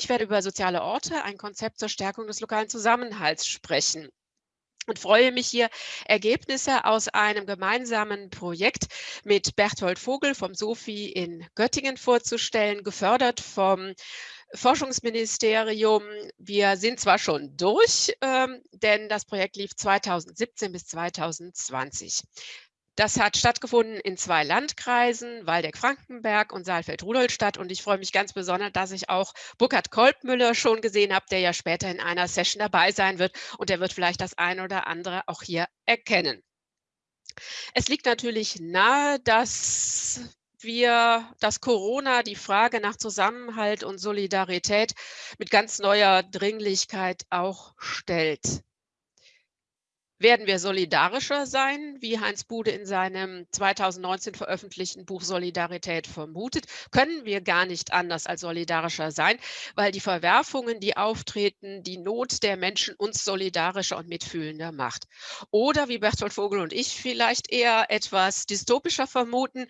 Ich werde über soziale Orte, ein Konzept zur Stärkung des lokalen Zusammenhalts sprechen und freue mich hier, Ergebnisse aus einem gemeinsamen Projekt mit Berthold Vogel vom SOFI in Göttingen vorzustellen, gefördert vom Forschungsministerium. Wir sind zwar schon durch, ähm, denn das Projekt lief 2017 bis 2020. Das hat stattgefunden in zwei Landkreisen, Waldeck-Frankenberg und Saalfeld-Rudolstadt. Und ich freue mich ganz besonders, dass ich auch Burkhard Kolbmüller schon gesehen habe, der ja später in einer Session dabei sein wird. Und der wird vielleicht das eine oder andere auch hier erkennen. Es liegt natürlich nahe, dass wir, dass Corona die Frage nach Zusammenhalt und Solidarität mit ganz neuer Dringlichkeit auch stellt. Werden wir solidarischer sein, wie Heinz Bude in seinem 2019 veröffentlichten Buch Solidarität vermutet? Können wir gar nicht anders als solidarischer sein, weil die Verwerfungen, die auftreten, die Not der Menschen uns solidarischer und mitfühlender macht? Oder wie Bertolt Vogel und ich vielleicht eher etwas dystopischer vermuten,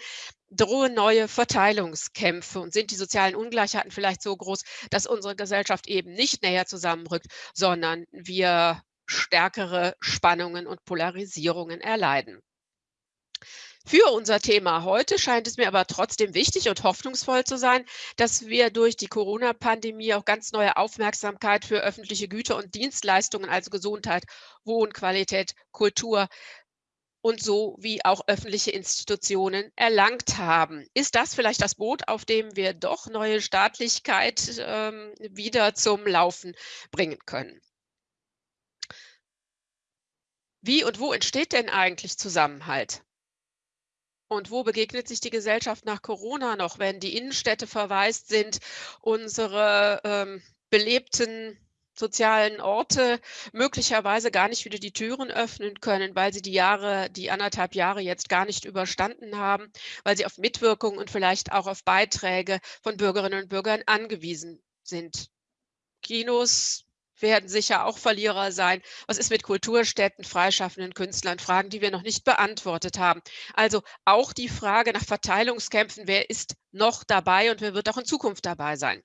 drohen neue Verteilungskämpfe und sind die sozialen Ungleichheiten vielleicht so groß, dass unsere Gesellschaft eben nicht näher zusammenrückt, sondern wir stärkere Spannungen und Polarisierungen erleiden. Für unser Thema heute scheint es mir aber trotzdem wichtig und hoffnungsvoll zu sein, dass wir durch die Corona-Pandemie auch ganz neue Aufmerksamkeit für öffentliche Güter und Dienstleistungen, also Gesundheit, Wohnqualität, Kultur und so wie auch öffentliche Institutionen erlangt haben. Ist das vielleicht das Boot, auf dem wir doch neue Staatlichkeit ähm, wieder zum Laufen bringen können? Wie und wo entsteht denn eigentlich Zusammenhalt? Und wo begegnet sich die Gesellschaft nach Corona noch, wenn die Innenstädte verwaist sind, unsere ähm, belebten sozialen Orte möglicherweise gar nicht wieder die Türen öffnen können, weil sie die Jahre, die anderthalb Jahre jetzt gar nicht überstanden haben, weil sie auf Mitwirkung und vielleicht auch auf Beiträge von Bürgerinnen und Bürgern angewiesen sind. Kinos, werden sicher auch Verlierer sein. Was ist mit Kulturstätten, freischaffenden Künstlern? Fragen, die wir noch nicht beantwortet haben. Also auch die Frage nach Verteilungskämpfen, wer ist noch dabei und wer wird auch in Zukunft dabei sein?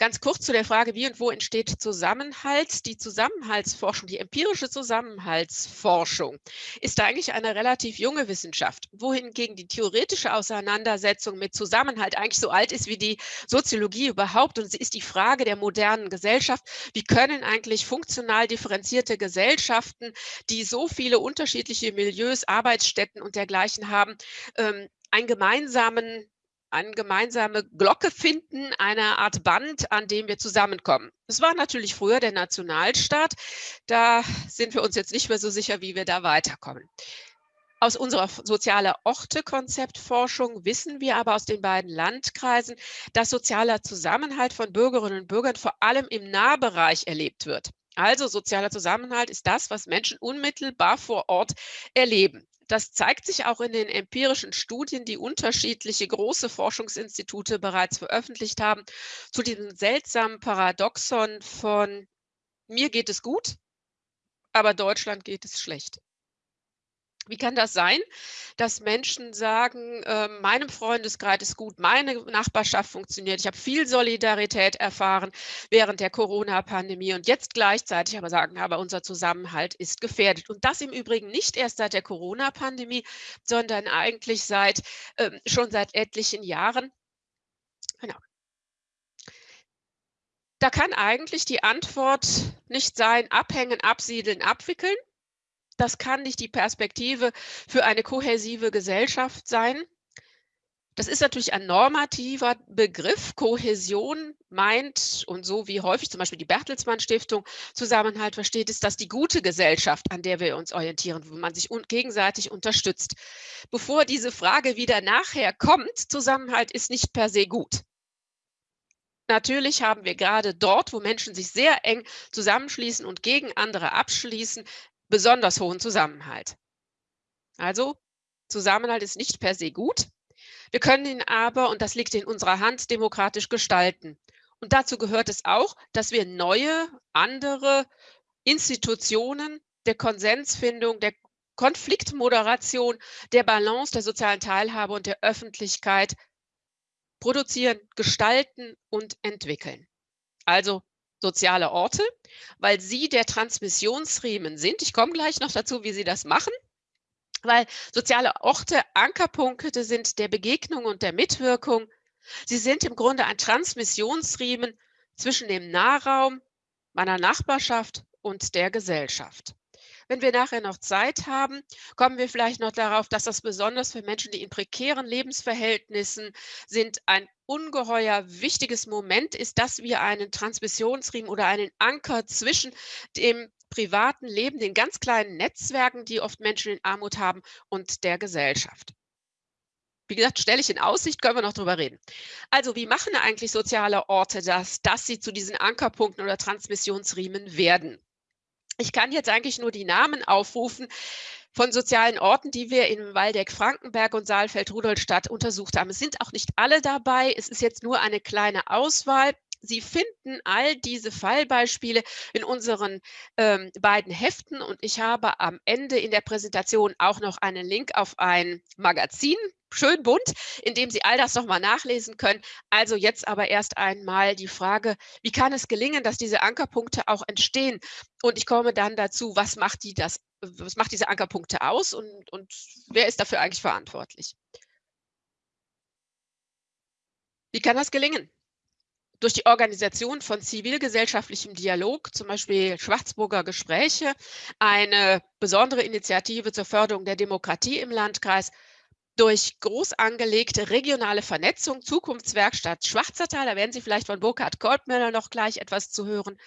Ganz kurz zu der Frage, wie und wo entsteht Zusammenhalt. Die Zusammenhaltsforschung, die empirische Zusammenhaltsforschung ist eigentlich eine relativ junge Wissenschaft, wohingegen die theoretische Auseinandersetzung mit Zusammenhalt eigentlich so alt ist wie die Soziologie überhaupt. Und sie ist die Frage der modernen Gesellschaft. Wie können eigentlich funktional differenzierte Gesellschaften, die so viele unterschiedliche Milieus, Arbeitsstätten und dergleichen haben, ähm, einen gemeinsamen eine gemeinsame Glocke finden, eine Art Band, an dem wir zusammenkommen. Es war natürlich früher der Nationalstaat. Da sind wir uns jetzt nicht mehr so sicher, wie wir da weiterkommen. Aus unserer soziale Orte-Konzeptforschung wissen wir aber aus den beiden Landkreisen, dass sozialer Zusammenhalt von Bürgerinnen und Bürgern vor allem im Nahbereich erlebt wird. Also sozialer Zusammenhalt ist das, was Menschen unmittelbar vor Ort erleben. Das zeigt sich auch in den empirischen Studien, die unterschiedliche große Forschungsinstitute bereits veröffentlicht haben, zu diesem seltsamen Paradoxon von mir geht es gut, aber Deutschland geht es schlecht. Wie kann das sein, dass Menschen sagen, äh, meinem Freundeskreis ist gut, meine Nachbarschaft funktioniert, ich habe viel Solidarität erfahren während der Corona-Pandemie und jetzt gleichzeitig aber sagen, aber unser Zusammenhalt ist gefährdet. Und das im Übrigen nicht erst seit der Corona-Pandemie, sondern eigentlich seit äh, schon seit etlichen Jahren. Genau. Da kann eigentlich die Antwort nicht sein, abhängen, absiedeln, abwickeln, das kann nicht die Perspektive für eine kohäsive Gesellschaft sein. Das ist natürlich ein normativer Begriff. Kohäsion meint, und so wie häufig zum Beispiel die Bertelsmann Stiftung Zusammenhalt versteht, ist das die gute Gesellschaft, an der wir uns orientieren, wo man sich gegenseitig unterstützt. Bevor diese Frage wieder nachher kommt, Zusammenhalt ist nicht per se gut. Natürlich haben wir gerade dort, wo Menschen sich sehr eng zusammenschließen und gegen andere abschließen, besonders hohen Zusammenhalt. Also, Zusammenhalt ist nicht per se gut. Wir können ihn aber, und das liegt in unserer Hand, demokratisch gestalten. Und dazu gehört es auch, dass wir neue, andere Institutionen der Konsensfindung, der Konfliktmoderation, der Balance der sozialen Teilhabe und der Öffentlichkeit produzieren, gestalten und entwickeln. Also soziale Orte, weil sie der Transmissionsriemen sind. Ich komme gleich noch dazu, wie sie das machen. Weil soziale Orte Ankerpunkte sind der Begegnung und der Mitwirkung. Sie sind im Grunde ein Transmissionsriemen zwischen dem Nahraum, meiner Nachbarschaft und der Gesellschaft. Wenn wir nachher noch Zeit haben, kommen wir vielleicht noch darauf, dass das besonders für Menschen, die in prekären Lebensverhältnissen sind, ein ungeheuer wichtiges Moment ist, dass wir einen Transmissionsriemen oder einen Anker zwischen dem privaten Leben, den ganz kleinen Netzwerken, die oft Menschen in Armut haben, und der Gesellschaft. Wie gesagt, stelle ich in Aussicht, können wir noch drüber reden. Also, wie machen eigentlich soziale Orte das, dass sie zu diesen Ankerpunkten oder Transmissionsriemen werden? Ich kann jetzt eigentlich nur die Namen aufrufen von sozialen Orten, die wir in Waldeck, Frankenberg und Saalfeld-Rudolstadt untersucht haben. Es sind auch nicht alle dabei. Es ist jetzt nur eine kleine Auswahl. Sie finden all diese Fallbeispiele in unseren ähm, beiden Heften und ich habe am Ende in der Präsentation auch noch einen Link auf ein Magazin, schön bunt, in dem Sie all das nochmal nachlesen können. Also jetzt aber erst einmal die Frage, wie kann es gelingen, dass diese Ankerpunkte auch entstehen? Und ich komme dann dazu, was macht, die das, was macht diese Ankerpunkte aus und, und wer ist dafür eigentlich verantwortlich? Wie kann das gelingen? durch die Organisation von zivilgesellschaftlichem Dialog, zum Beispiel Schwarzburger Gespräche, eine besondere Initiative zur Förderung der Demokratie im Landkreis, durch groß angelegte regionale Vernetzung, Zukunftswerkstatt Schwarzertal, da werden Sie vielleicht von Burkhard Kolbmüller noch gleich etwas zu hören,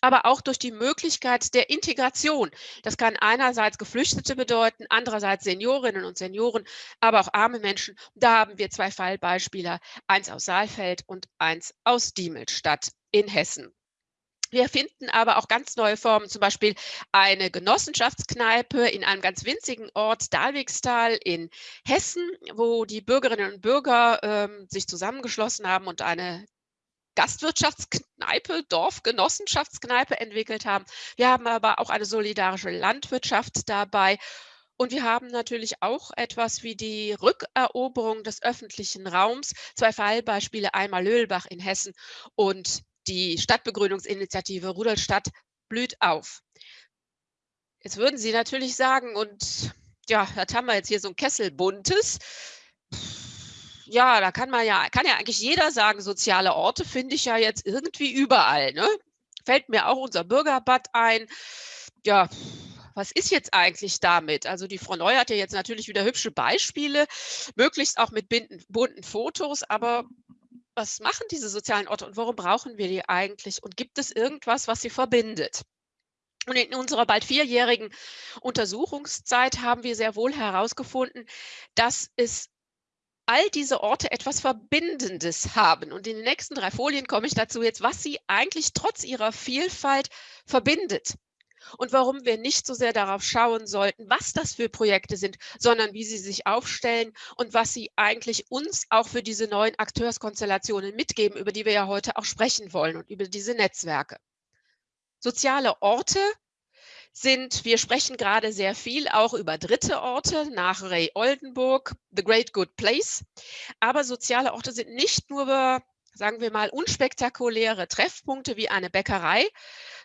aber auch durch die Möglichkeit der Integration. Das kann einerseits Geflüchtete bedeuten, andererseits Seniorinnen und Senioren, aber auch arme Menschen. Da haben wir zwei Fallbeispiele, eins aus Saalfeld und eins aus Diemelstadt in Hessen. Wir finden aber auch ganz neue Formen, zum Beispiel eine Genossenschaftskneipe in einem ganz winzigen Ort, Dalwigstal in Hessen, wo die Bürgerinnen und Bürger ähm, sich zusammengeschlossen haben und eine Gastwirtschaftskneipe, Dorfgenossenschaftskneipe entwickelt haben. Wir haben aber auch eine solidarische Landwirtschaft dabei. Und wir haben natürlich auch etwas wie die Rückeroberung des öffentlichen Raums. Zwei Fallbeispiele, einmal Löhlbach in Hessen und die Stadtbegrünungsinitiative Rudolstadt blüht auf. Jetzt würden Sie natürlich sagen, und ja, das haben wir jetzt hier so ein Kessel buntes ja, da kann man ja kann ja eigentlich jeder sagen, soziale Orte finde ich ja jetzt irgendwie überall, ne? Fällt mir auch unser Bürgerbad ein. Ja, was ist jetzt eigentlich damit? Also die Frau Neu hat ja jetzt natürlich wieder hübsche Beispiele, möglichst auch mit bunten Fotos, aber was machen diese sozialen Orte und warum brauchen wir die eigentlich? Und gibt es irgendwas, was sie verbindet? Und in unserer bald vierjährigen Untersuchungszeit haben wir sehr wohl herausgefunden, dass es all diese Orte etwas Verbindendes haben. Und in den nächsten drei Folien komme ich dazu jetzt, was sie eigentlich trotz ihrer Vielfalt verbindet. Und warum wir nicht so sehr darauf schauen sollten, was das für Projekte sind, sondern wie sie sich aufstellen und was sie eigentlich uns auch für diese neuen Akteurskonstellationen mitgeben, über die wir ja heute auch sprechen wollen und über diese Netzwerke. Soziale Orte sind, wir sprechen gerade sehr viel auch über dritte Orte nach Ray Oldenburg, The Great Good Place. Aber soziale Orte sind nicht nur, sagen wir mal, unspektakuläre Treffpunkte wie eine Bäckerei,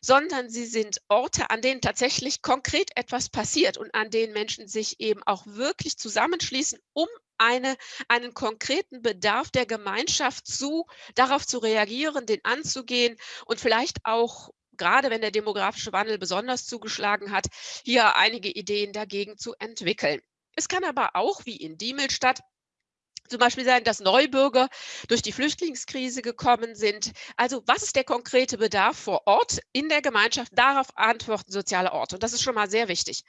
sondern sie sind Orte, an denen tatsächlich konkret etwas passiert und an denen Menschen sich eben auch wirklich zusammenschließen, um eine, einen konkreten Bedarf der Gemeinschaft zu, darauf zu reagieren, den anzugehen und vielleicht auch gerade wenn der demografische Wandel besonders zugeschlagen hat, hier einige Ideen dagegen zu entwickeln. Es kann aber auch, wie in Diemelstadt, zum Beispiel sein, dass Neubürger durch die Flüchtlingskrise gekommen sind. Also was ist der konkrete Bedarf vor Ort in der Gemeinschaft? Darauf antworten soziale Orte. Und das ist schon mal sehr wichtig.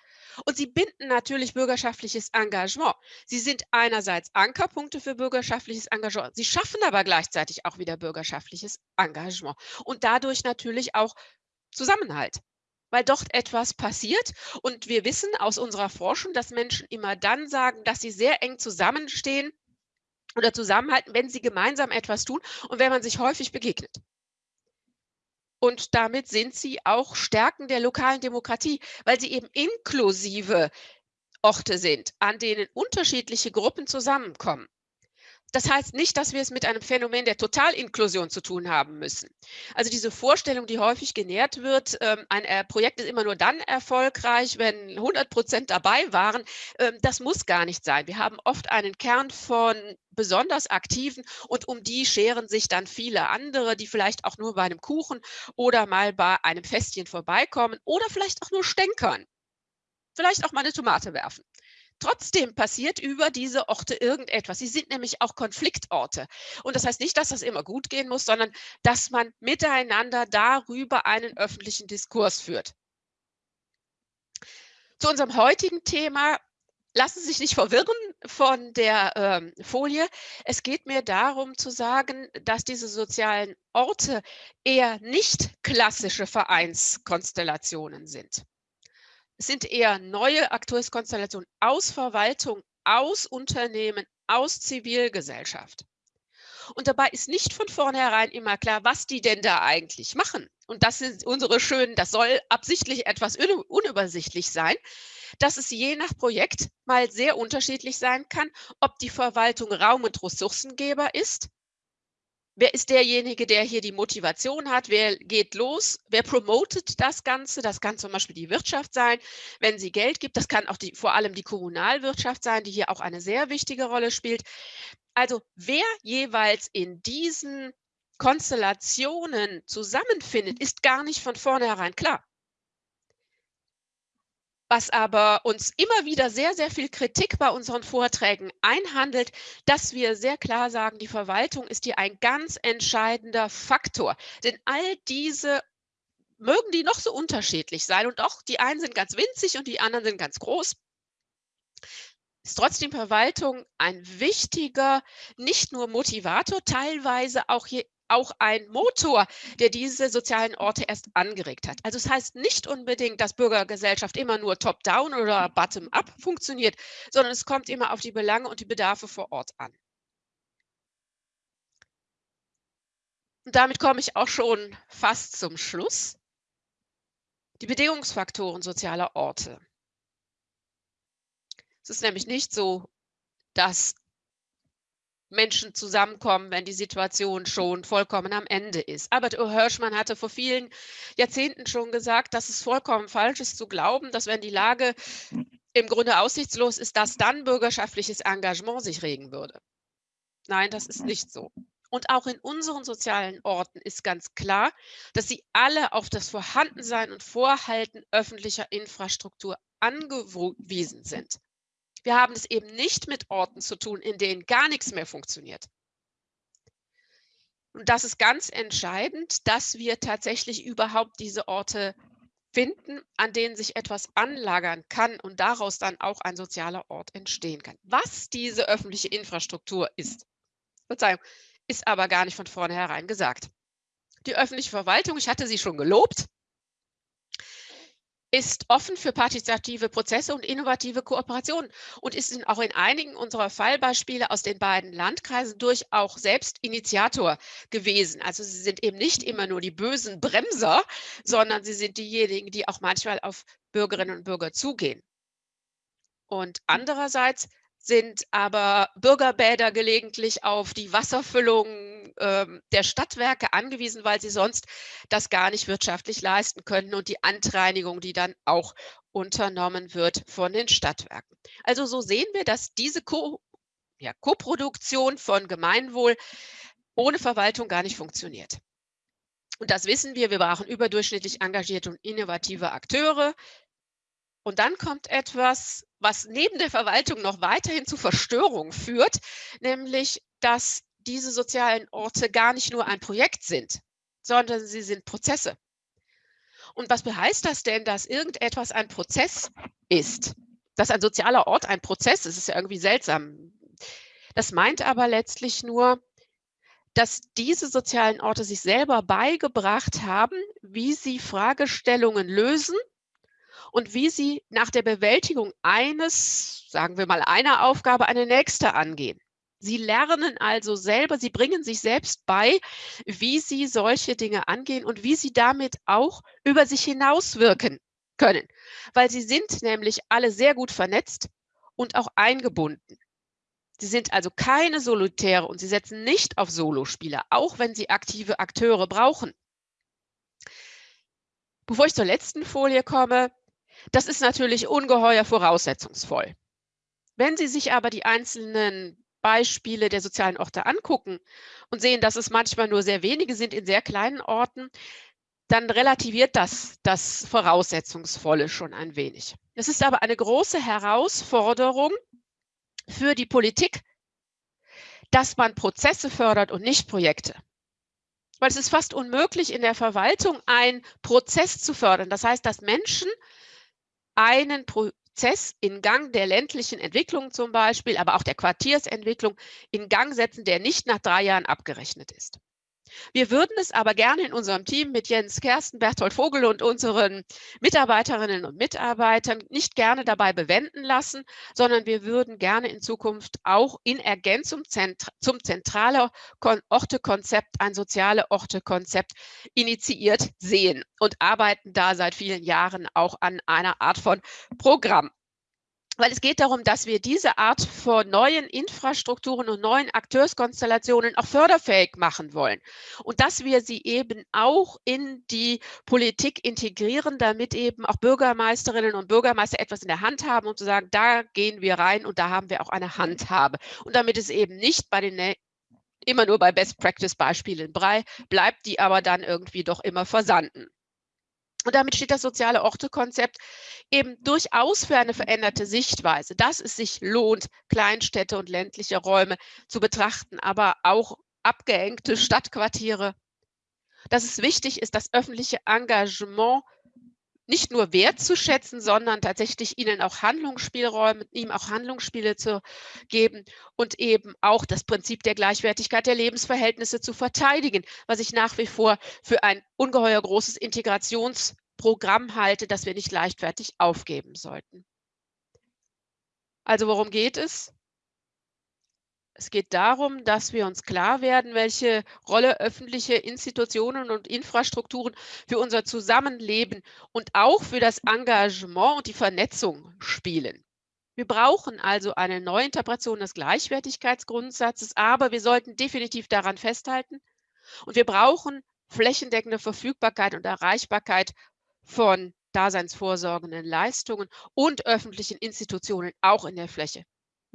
Und sie binden natürlich bürgerschaftliches Engagement. Sie sind einerseits Ankerpunkte für bürgerschaftliches Engagement. Sie schaffen aber gleichzeitig auch wieder bürgerschaftliches Engagement. Und dadurch natürlich auch Zusammenhalt weil dort etwas passiert. Und wir wissen aus unserer Forschung, dass Menschen immer dann sagen, dass sie sehr eng zusammenstehen, oder zusammenhalten, wenn sie gemeinsam etwas tun und wenn man sich häufig begegnet. Und damit sind sie auch Stärken der lokalen Demokratie, weil sie eben inklusive Orte sind, an denen unterschiedliche Gruppen zusammenkommen. Das heißt nicht, dass wir es mit einem Phänomen der Totalinklusion zu tun haben müssen. Also diese Vorstellung, die häufig genährt wird, ähm, ein äh, Projekt ist immer nur dann erfolgreich, wenn 100 Prozent dabei waren, ähm, das muss gar nicht sein. Wir haben oft einen Kern von besonders aktiven und um die scheren sich dann viele andere, die vielleicht auch nur bei einem Kuchen oder mal bei einem Festchen vorbeikommen oder vielleicht auch nur stänkern. Vielleicht auch mal eine Tomate werfen. Trotzdem passiert über diese Orte irgendetwas. Sie sind nämlich auch Konfliktorte. Und das heißt nicht, dass das immer gut gehen muss, sondern dass man miteinander darüber einen öffentlichen Diskurs führt. Zu unserem heutigen Thema lassen Sie sich nicht verwirren von der ähm, Folie. Es geht mir darum zu sagen, dass diese sozialen Orte eher nicht klassische Vereinskonstellationen sind. Es sind eher neue Akteurskonstellationen aus Verwaltung, aus Unternehmen, aus Zivilgesellschaft. Und dabei ist nicht von vornherein immer klar, was die denn da eigentlich machen. Und das sind unsere schönen, das soll absichtlich etwas unübersichtlich sein, dass es je nach Projekt mal sehr unterschiedlich sein kann, ob die Verwaltung Raum- und Ressourcengeber ist Wer ist derjenige, der hier die Motivation hat? Wer geht los? Wer promotet das Ganze? Das kann zum Beispiel die Wirtschaft sein, wenn sie Geld gibt. Das kann auch die, vor allem die Kommunalwirtschaft sein, die hier auch eine sehr wichtige Rolle spielt. Also wer jeweils in diesen Konstellationen zusammenfindet, ist gar nicht von vornherein klar was aber uns immer wieder sehr, sehr viel Kritik bei unseren Vorträgen einhandelt, dass wir sehr klar sagen, die Verwaltung ist hier ein ganz entscheidender Faktor. Denn all diese mögen die noch so unterschiedlich sein und auch die einen sind ganz winzig und die anderen sind ganz groß, ist trotzdem Verwaltung ein wichtiger, nicht nur Motivator, teilweise auch hier auch ein Motor, der diese sozialen Orte erst angeregt hat. Also es das heißt nicht unbedingt, dass Bürgergesellschaft immer nur top-down oder bottom-up funktioniert, sondern es kommt immer auf die Belange und die Bedarfe vor Ort an. Und damit komme ich auch schon fast zum Schluss. Die Bedingungsfaktoren sozialer Orte. Es ist nämlich nicht so, dass Menschen zusammenkommen, wenn die Situation schon vollkommen am Ende ist. Albert Hirschmann hatte vor vielen Jahrzehnten schon gesagt, dass es vollkommen falsch ist zu glauben, dass wenn die Lage im Grunde aussichtslos ist, dass dann bürgerschaftliches Engagement sich regen würde. Nein, das ist nicht so. Und auch in unseren sozialen Orten ist ganz klar, dass sie alle auf das Vorhandensein und Vorhalten öffentlicher Infrastruktur angewiesen sind. Wir haben es eben nicht mit Orten zu tun, in denen gar nichts mehr funktioniert. Und das ist ganz entscheidend, dass wir tatsächlich überhaupt diese Orte finden, an denen sich etwas anlagern kann und daraus dann auch ein sozialer Ort entstehen kann. Was diese öffentliche Infrastruktur ist, Verzeihung, ist aber gar nicht von vornherein gesagt. Die öffentliche Verwaltung, ich hatte sie schon gelobt, ist offen für partizipative Prozesse und innovative Kooperationen und ist auch in einigen unserer Fallbeispiele aus den beiden Landkreisen durch auch selbst Initiator gewesen. Also sie sind eben nicht immer nur die bösen Bremser, sondern sie sind diejenigen, die auch manchmal auf Bürgerinnen und Bürger zugehen. Und andererseits sind aber Bürgerbäder gelegentlich auf die Wasserfüllung ähm, der Stadtwerke angewiesen, weil sie sonst das gar nicht wirtschaftlich leisten können und die Antreinigung, die dann auch unternommen wird von den Stadtwerken. Also so sehen wir, dass diese Co ja, Koproduktion von Gemeinwohl ohne Verwaltung gar nicht funktioniert. Und das wissen wir, wir brauchen überdurchschnittlich engagierte und innovative Akteure, und dann kommt etwas, was neben der Verwaltung noch weiterhin zu Verstörung führt, nämlich, dass diese sozialen Orte gar nicht nur ein Projekt sind, sondern sie sind Prozesse. Und was heißt das denn, dass irgendetwas ein Prozess ist? Dass ein sozialer Ort ein Prozess ist, ist ja irgendwie seltsam. Das meint aber letztlich nur, dass diese sozialen Orte sich selber beigebracht haben, wie sie Fragestellungen lösen und wie sie nach der Bewältigung eines, sagen wir mal, einer Aufgabe eine nächste angehen. Sie lernen also selber, sie bringen sich selbst bei, wie sie solche Dinge angehen und wie sie damit auch über sich hinauswirken können, weil sie sind nämlich alle sehr gut vernetzt und auch eingebunden. Sie sind also keine Solitäre und sie setzen nicht auf Solospieler, auch wenn sie aktive Akteure brauchen. Bevor ich zur letzten Folie komme, das ist natürlich ungeheuer voraussetzungsvoll. Wenn Sie sich aber die einzelnen Beispiele der sozialen Orte angucken und sehen, dass es manchmal nur sehr wenige sind in sehr kleinen Orten, dann relativiert das das Voraussetzungsvolle schon ein wenig. Es ist aber eine große Herausforderung für die Politik, dass man Prozesse fördert und nicht Projekte. Weil es ist fast unmöglich, in der Verwaltung einen Prozess zu fördern. Das heißt, dass Menschen einen Prozess in Gang der ländlichen Entwicklung zum Beispiel, aber auch der Quartiersentwicklung in Gang setzen, der nicht nach drei Jahren abgerechnet ist. Wir würden es aber gerne in unserem Team mit Jens Kersten, Berthold Vogel und unseren Mitarbeiterinnen und Mitarbeitern nicht gerne dabei bewenden lassen, sondern wir würden gerne in Zukunft auch in Ergänzung zum zentrale Ortekonzept ein soziale Ortekonzept initiiert sehen und arbeiten da seit vielen Jahren auch an einer Art von Programm weil es geht darum, dass wir diese Art von neuen Infrastrukturen und neuen Akteurskonstellationen auch förderfähig machen wollen und dass wir sie eben auch in die Politik integrieren, damit eben auch Bürgermeisterinnen und Bürgermeister etwas in der Hand haben, um zu sagen, da gehen wir rein und da haben wir auch eine Handhabe. Und damit es eben nicht bei den immer nur bei Best-Practice-Beispielen bleibt, die aber dann irgendwie doch immer versanden. Und damit steht das soziale Ortekonzept eben durchaus für eine veränderte Sichtweise, dass es sich lohnt, Kleinstädte und ländliche Räume zu betrachten, aber auch abgehängte Stadtquartiere. Dass es wichtig ist, das öffentliche Engagement nicht nur wertzuschätzen, sondern tatsächlich ihnen auch Handlungsspielräume, ihm auch Handlungsspiele zu geben und eben auch das Prinzip der Gleichwertigkeit der Lebensverhältnisse zu verteidigen, was ich nach wie vor für ein ungeheuer großes Integrationsprogramm halte, das wir nicht leichtfertig aufgeben sollten. Also worum geht es? Es geht darum, dass wir uns klar werden, welche Rolle öffentliche Institutionen und Infrastrukturen für unser Zusammenleben und auch für das Engagement und die Vernetzung spielen. Wir brauchen also eine Neuinterpretation des Gleichwertigkeitsgrundsatzes, aber wir sollten definitiv daran festhalten. Und wir brauchen flächendeckende Verfügbarkeit und Erreichbarkeit von daseinsvorsorgenden Leistungen und öffentlichen Institutionen auch in der Fläche.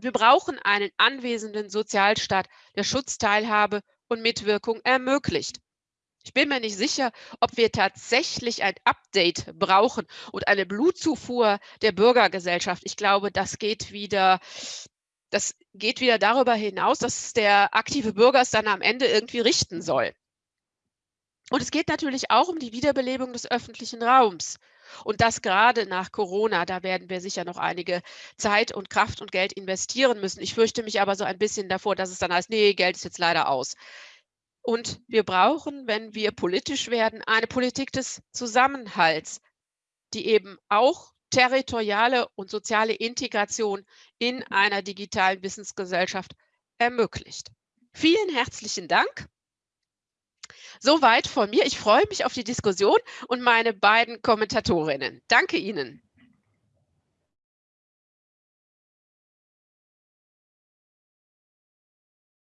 Wir brauchen einen anwesenden Sozialstaat, der Schutzteilhabe und Mitwirkung ermöglicht. Ich bin mir nicht sicher, ob wir tatsächlich ein Update brauchen und eine Blutzufuhr der Bürgergesellschaft. Ich glaube, das geht wieder, das geht wieder darüber hinaus, dass der aktive Bürger es dann am Ende irgendwie richten soll. Und es geht natürlich auch um die Wiederbelebung des öffentlichen Raums. Und das gerade nach Corona, da werden wir sicher noch einige Zeit und Kraft und Geld investieren müssen. Ich fürchte mich aber so ein bisschen davor, dass es dann heißt, nee, Geld ist jetzt leider aus. Und wir brauchen, wenn wir politisch werden, eine Politik des Zusammenhalts, die eben auch territoriale und soziale Integration in einer digitalen Wissensgesellschaft ermöglicht. Vielen herzlichen Dank. Soweit von mir. Ich freue mich auf die Diskussion und meine beiden Kommentatorinnen. Danke Ihnen.